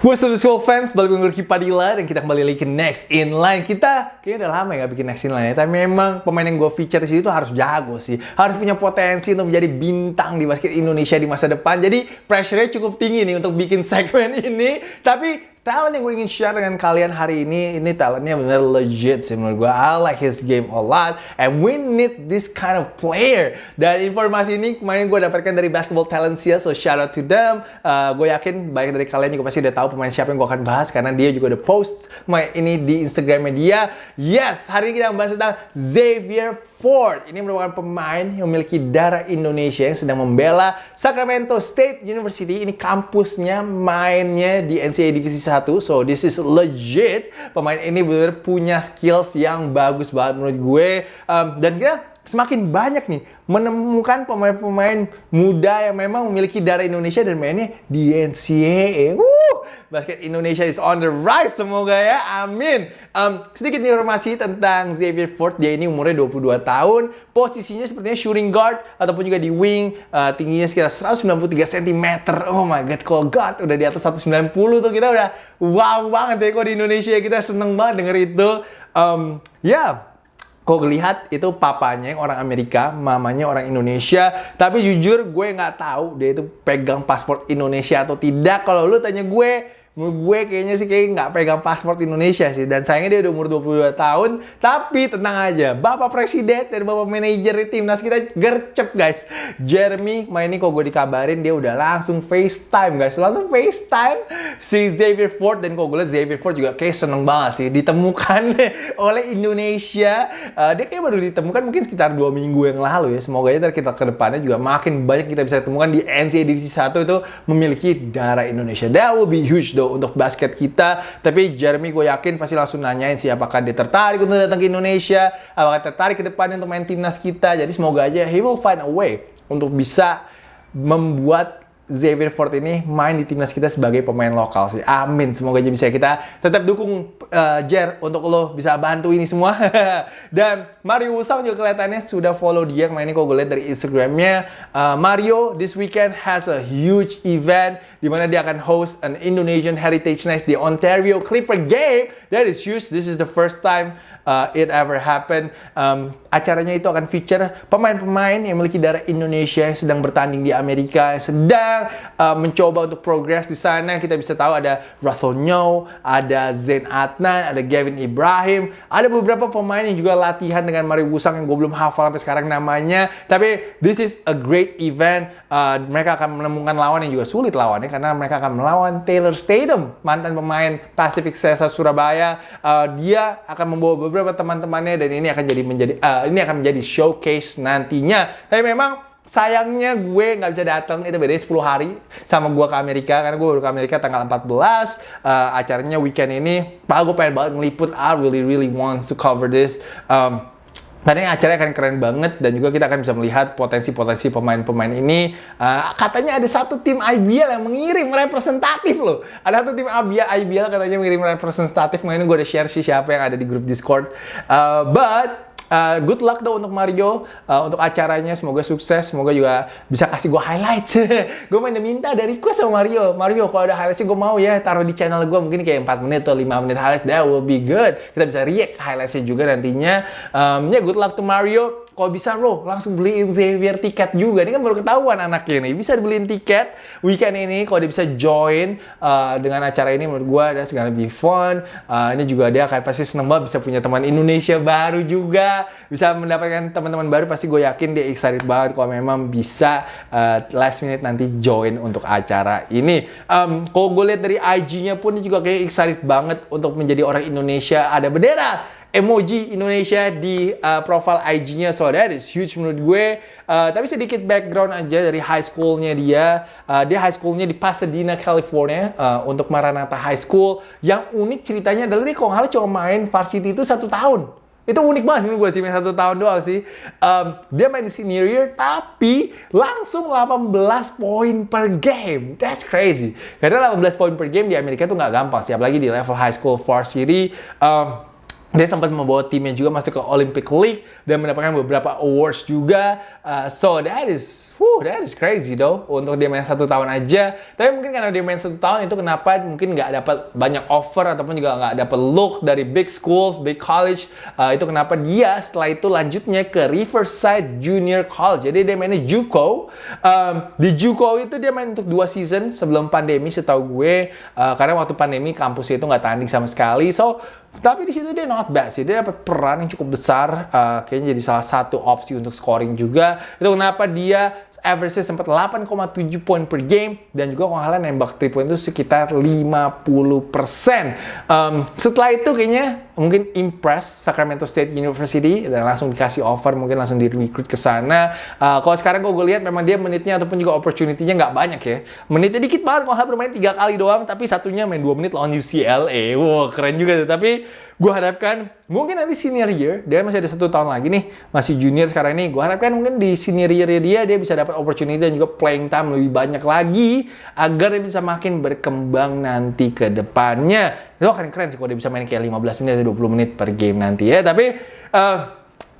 What's up school fans, balik gue Ricky Padilla dan kita kembali lagi ke Next In Line. Kita kayaknya udah lama ya bikin Next In Line ya Tapi memang pemain yang gue feature di sini tuh harus jago sih. Harus punya potensi untuk menjadi bintang di basket Indonesia di masa depan. Jadi pressure-nya cukup tinggi nih untuk bikin segmen ini. Tapi talent yang gue ingin share dengan kalian hari ini ini talentnya bener legit sih menurut gue I like his game a lot and we need this kind of player dan informasi ini kemarin gue dapatkan dari Basketball Talentia so shout out to them uh, gue yakin banyak dari kalian juga pasti udah tahu pemain siapa yang gue akan bahas karena dia juga udah post ini di Instagram media yes hari ini kita membahas tentang Xavier Ford. Ini merupakan pemain yang memiliki darah Indonesia yang sedang membela Sacramento State University. Ini kampusnya mainnya di NCAA Divisi 1. So this is legit. Pemain ini benar punya skills yang bagus banget menurut gue. Um, dan kita semakin banyak nih menemukan pemain-pemain muda yang memang memiliki darah Indonesia dan mainnya di NCAA. Woo! Basket Indonesia is on the rise semoga ya. Amin. Um, sedikit informasi tentang Xavier Ford. Dia ini umurnya 22 tahun. Posisinya sepertinya shooting guard ataupun juga di wing. Uh, tingginya sekitar 193 cm. Oh my god, kalau guard udah di atas 190 tuh kita udah wow banget ya kok di Indonesia. Kita seneng banget denger itu. Um, ya, yeah Kok lihat itu papanya yang orang Amerika, mamanya orang Indonesia. Tapi jujur gue nggak tahu dia itu pegang paspor Indonesia atau tidak. Kalau lu tanya gue, gue kayaknya sih kayak nggak pegang paspor Indonesia sih. Dan sayangnya dia udah umur 22 tahun. Tapi tenang aja Bapak Presiden dan Bapak Manajer timnas kita gercep guys. Jeremy main ini kok gue dikabarin dia udah langsung FaceTime guys. Langsung FaceTime si Xavier Ford. Dan kok gue liat Xavier Ford juga kayak seneng banget sih ditemukan oleh Indonesia. Uh, dia kayak baru ditemukan mungkin sekitar dua minggu yang lalu ya. Semoga aja kita ke depannya juga makin banyak kita bisa temukan di NCAA Divisi 1 itu memiliki darah Indonesia. That will be huge though untuk basket kita. Tapi Jeremy gue yakin pasti langsung nanyain sih apakah dia tertarik untuk datang ke Indonesia, apakah tertarik ke depannya untuk main timnas kita. Jadi semoga aja he will find a way untuk bisa membuat Xavier Ford ini main di timnas kita sebagai pemain lokal sih. Amin. Semoga aja bisa kita tetap dukung uh, Jer untuk lo bisa bantu ini semua. Dan Mario Usang juga kelihatannya sudah follow dia. Kemarin ini kok gue lihat dari Instagramnya. Uh, Mario this weekend has a huge event di mana dia akan host an Indonesian Heritage Night di Ontario Clipper Game. That is huge. This is the first time uh, it ever happened. Um, acaranya itu akan feature pemain-pemain yang memiliki darah Indonesia yang sedang bertanding di Amerika, yang sedang uh, mencoba untuk progres di sana. Kita bisa tahu ada Russell Nyo, ada Zain Adnan, ada Gavin Ibrahim, ada beberapa pemain yang juga latihan dengan Mario Wusang yang gue belum hafal sampai sekarang namanya. Tapi this is a great event. Uh, mereka akan menemukan lawan yang juga sulit lawannya karena mereka akan melawan Taylor Statham, mantan pemain Pacific Cesa Surabaya. Uh, dia akan membawa beberapa teman-temannya dan ini akan jadi menjadi uh, ini akan menjadi showcase nantinya. Tapi memang sayangnya gue nggak bisa datang itu beda 10 hari sama gue ke Amerika karena gue baru ke Amerika tanggal 14 uh, acaranya weekend ini pak gue pengen banget ngeliput I really really want to cover this um, karena acaranya akan keren banget dan juga kita akan bisa melihat potensi-potensi pemain-pemain ini. Uh, katanya ada satu tim IBL yang mengirim representatif loh. Ada satu tim IBL, IBL katanya mengirim representatif. Makanya gue udah share sih siapa yang ada di grup Discord. Uh, but Uh, good luck dong untuk Mario. Uh, untuk acaranya semoga sukses semoga juga bisa kasih gue highlight gue main minta dari request sama Mario. Mario kalau ada highlightnya gue mau ya taruh di channel gue mungkin kayak 4 menit atau 5 menit highlights that will be good. Kita bisa react highlightsnya juga nantinya. Um, ya yeah, good luck to Mario kalau bisa bro langsung beliin Xavier tiket juga. Ini kan baru ketahuan anaknya ini. Bisa dibeliin tiket weekend ini kalau dia bisa join uh, dengan acara ini menurut gue ada segala lebih fun. Uh, ini juga dia akan pasti seneng banget bisa punya teman Indonesia baru juga. Bisa mendapatkan teman-teman baru pasti gue yakin dia excited banget kalau memang bisa uh, last minute nanti join untuk acara ini. Um, kalau gue lihat dari IG-nya pun dia juga kayak excited banget untuk menjadi orang Indonesia. Ada bendera emoji Indonesia di uh, profile IG-nya. So that is huge menurut gue. Uh, tapi sedikit background aja dari high school-nya dia. Uh, dia high school-nya di Pasadena, California uh, untuk Maranatha High School. Yang unik ceritanya adalah dia kalau cuma main varsity itu satu tahun. Itu unik banget menurut gue sih, main satu tahun doang sih. Um, dia main di senior year, tapi langsung 18 poin per game. That's crazy. Karena 18 poin per game di Amerika tuh nggak gampang sih, apalagi di level high school varsity. Um, dia sempat membawa timnya juga masuk ke Olympic League dan mendapatkan beberapa awards juga. Uh, so that is, whew, that is crazy though untuk dia main satu tahun aja. Tapi mungkin karena dia main satu tahun itu kenapa mungkin nggak dapat banyak offer ataupun juga nggak dapat look dari big schools, big college. Uh, itu kenapa dia setelah itu lanjutnya ke Riverside Junior College. Jadi dia mainnya JUCO. Um, di JUCO itu dia main untuk dua season sebelum pandemi setahu gue. Uh, karena waktu pandemi kampusnya itu nggak tanding sama sekali. So tapi di situ dia not bad sih. Dia dapat peran yang cukup besar. Uh, kayaknya jadi salah satu opsi untuk scoring juga. Itu kenapa dia average sempat 8,7 poin per game dan juga kalau kalian nembak 3 point itu sekitar 50%. Um, setelah itu kayaknya mungkin impress Sacramento State University dan langsung dikasih offer mungkin langsung di recruit ke sana. Uh, kalau sekarang gue lihat memang dia menitnya ataupun juga opportunity-nya nggak banyak ya. Menitnya dikit banget kalau bermain tiga kali doang tapi satunya main 2 menit lawan UCLA. Wow, keren juga tuh. Tapi gue harapkan mungkin nanti senior year dia masih ada satu tahun lagi nih masih junior sekarang ini gue harapkan mungkin di senior year dia dia bisa dapat opportunity dan juga playing time lebih banyak lagi agar dia bisa makin berkembang nanti ke depannya. Itu akan keren sih kalau dia bisa main kayak 15 menit atau 20 menit per game nanti ya. Tapi uh,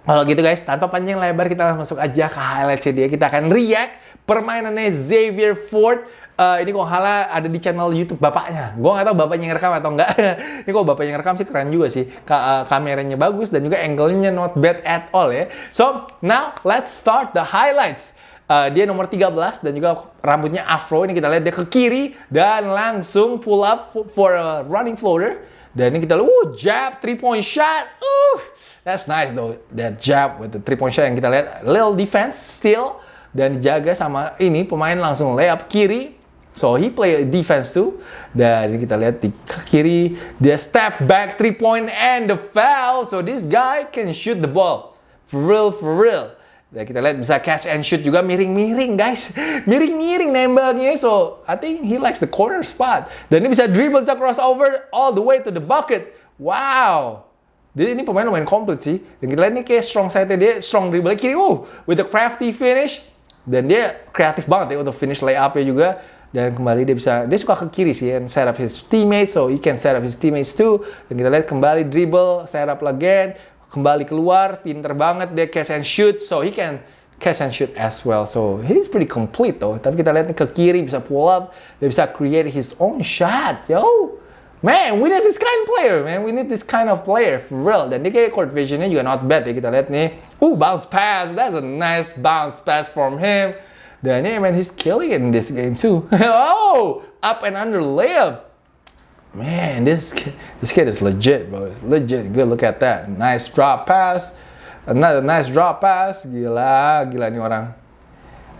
kalau gitu guys tanpa panjang lebar kita langsung masuk aja ke highlightsnya dia. Kita akan react permainannya Xavier Ford uh, ini kok halah ada di channel YouTube bapaknya. Gue nggak tahu bapaknya yang rekam atau enggak. ini kok bapaknya yang rekam sih keren juga sih. Ka uh, kameranya bagus dan juga angle-nya not bad at all ya. So, now let's start the highlights. Uh, dia nomor 13 dan juga rambutnya afro. Ini kita lihat dia ke kiri dan langsung pull up for a running floater. Dan ini kita lihat, uh, jab, three point shot. Uh, that's nice though. That jab with the three point shot yang kita lihat. Little defense still. Dan dijaga sama ini pemain langsung layup kiri So he play defense too. Dan kita lihat di kiri dia step back three point and the foul. So this guy can shoot the ball. For real, for real. Dan kita lihat bisa catch and shoot juga miring-miring guys. Miring-miring nembaknya. So I think he likes the corner spot. Dan ini bisa dribble, bisa crossover all the way to the bucket. Wow. Jadi ini pemain lumayan komplit sih. Dan kita lihat ini kayak strong side dia, strong dribble kiri. Uh, with the crafty finish. Dan dia kreatif banget ya untuk finish layup-nya juga dan kembali dia bisa dia suka ke kiri sih and set up his teammates so he can set up his teammates too dan kita lihat kembali dribble set up again kembali keluar pinter banget dia catch and shoot so he can catch and shoot as well so he's pretty complete though tapi kita lihat ke kiri bisa pull up dia bisa create his own shot yo Man, we need this kind of player, man. We need this kind of player, for real. Dan dia kayak court visionnya juga not bad ya. Kita lihat nih. Ooh, bounce pass. That's a nice bounce pass from him. Dan yeah, man, he's killing it in this game too. oh, up and under layup. Man, this kid, this kid is legit, bro. It's legit. Good. Look at that. Nice drop pass. Another nice drop pass. Gila, gila nih orang.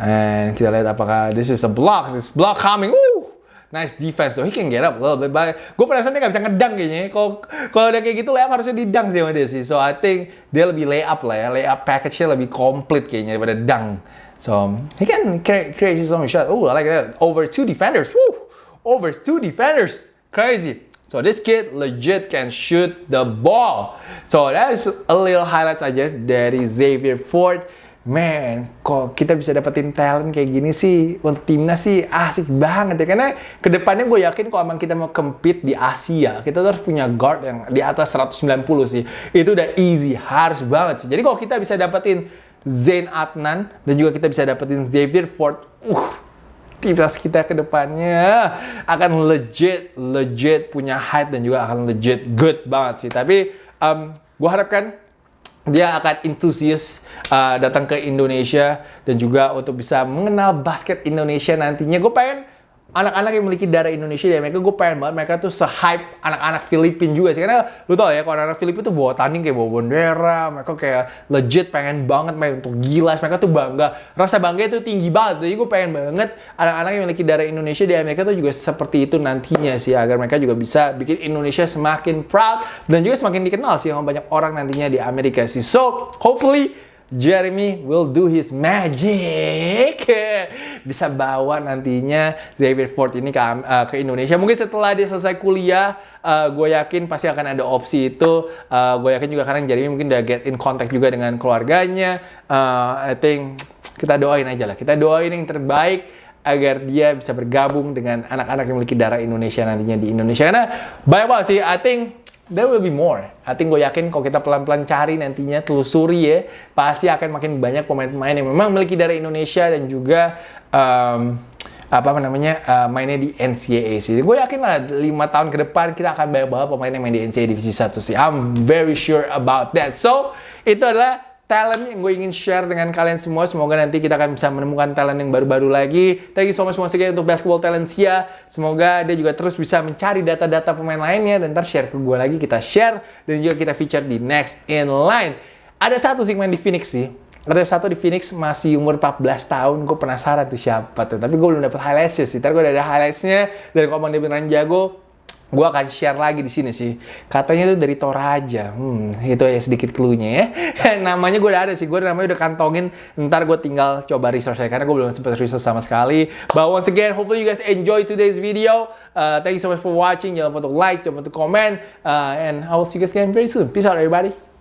And kita lihat apakah this is a block. This block coming. Woo! Nice defense though. He can get up a little bit. But gue penasaran dia gak bisa ngedang kayaknya. Kalau kalau udah kayak gitu layup harusnya didang sih sama dia sih. So I think dia lebih layup lah ya. Layup package-nya lebih komplit kayaknya daripada dang. So he can create his own shot. Oh, I like that. Over two defenders. Woo! Over two defenders. Crazy. So this kid legit can shoot the ball. So that is a little highlights aja dari Xavier Ford. Man, kok kita bisa dapetin talent kayak gini sih untuk timnas sih asik banget ya karena ke depannya gue yakin kalau emang kita mau compete di Asia kita harus punya guard yang di atas 190 sih itu udah easy harus banget sih jadi kalau kita bisa dapetin Zain Adnan dan juga kita bisa dapetin Xavier Ford. Uh, timnas kita ke depannya akan legit, legit punya height dan juga akan legit good banget sih. Tapi um, gue harapkan dia akan entusias uh, datang ke Indonesia dan juga untuk bisa mengenal basket Indonesia nantinya. Gue pengen anak-anak yang memiliki darah Indonesia di Amerika, gue pengen banget mereka tuh se-hype anak-anak Filipin juga sih. Karena lu tau ya, kalau anak-anak Filipin tuh bawa tanding kayak bawa bendera, mereka kayak legit pengen banget main untuk gila, mereka tuh bangga. Rasa bangga itu tinggi banget, jadi gue pengen banget anak-anak yang memiliki darah Indonesia di Amerika tuh juga seperti itu nantinya sih, agar mereka juga bisa bikin Indonesia semakin proud dan juga semakin dikenal sih sama banyak orang nantinya di Amerika sih. So, hopefully Jeremy will do his magic. Bisa bawa nantinya David Ford ini ke, uh, ke Indonesia. Mungkin setelah dia selesai kuliah, uh, gue yakin pasti akan ada opsi itu. Uh, gue yakin juga karena Jeremy mungkin udah get in contact juga dengan keluarganya. Uh, I think kita doain aja lah. Kita doain yang terbaik agar dia bisa bergabung dengan anak-anak yang memiliki darah Indonesia nantinya di Indonesia. Karena banyak banget sih, I think there will be more. I think gue yakin kalau kita pelan-pelan cari nantinya, telusuri ya, pasti akan makin banyak pemain-pemain yang memang memiliki darah Indonesia dan juga um, apa namanya uh, mainnya di NCAA sih. Gue yakin lah lima tahun ke depan kita akan banyak banget pemain yang main di NCAA divisi 1 sih. I'm very sure about that. So, itu adalah talent yang gue ingin share dengan kalian semua. Semoga nanti kita akan bisa menemukan talent yang baru-baru lagi. Thank you so much once untuk Basketball Talentia. Semoga dia juga terus bisa mencari data-data pemain lainnya dan ntar share ke gue lagi. Kita share dan juga kita feature di next in line. Ada satu sih main di Phoenix sih ada satu di Phoenix masih umur 14 tahun, gue penasaran tuh siapa tuh. Tapi gue belum dapet highlightsnya sih. Ntar gue udah ada highlightsnya dan kalau dia beneran jago, gue akan share lagi di sini sih. Katanya tuh dari Toraja. Hmm, itu ya sedikit clue-nya ya. namanya gue udah ada sih. Gue namanya udah kantongin. Ntar gue tinggal coba research ya. Karena gue belum sempat research sama sekali. But once again, hopefully you guys enjoy today's video. Uh, thank you so much for watching. Jangan lupa untuk like, jangan lupa untuk comment. Uh, and I will see you guys again very soon. Peace out everybody.